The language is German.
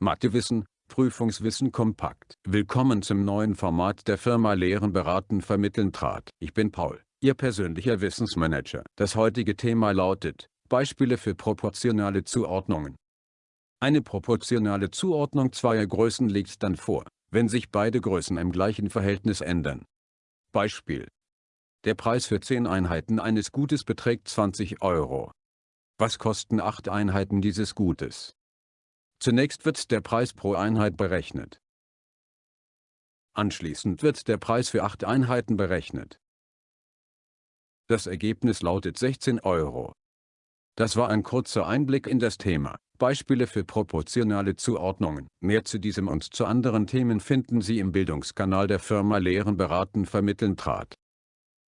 Mathewissen, Prüfungswissen kompakt. Willkommen zum neuen Format der Firma Lehren beraten vermitteln trat. Ich bin Paul, Ihr persönlicher Wissensmanager. Das heutige Thema lautet, Beispiele für proportionale Zuordnungen. Eine proportionale Zuordnung zweier Größen liegt dann vor, wenn sich beide Größen im gleichen Verhältnis ändern. Beispiel. Der Preis für 10 Einheiten eines Gutes beträgt 20 Euro. Was kosten 8 Einheiten dieses Gutes? Zunächst wird der Preis pro Einheit berechnet. Anschließend wird der Preis für 8 Einheiten berechnet. Das Ergebnis lautet 16 Euro. Das war ein kurzer Einblick in das Thema. Beispiele für proportionale Zuordnungen. Mehr zu diesem und zu anderen Themen finden Sie im Bildungskanal der Firma Lehren beraten vermitteln trat.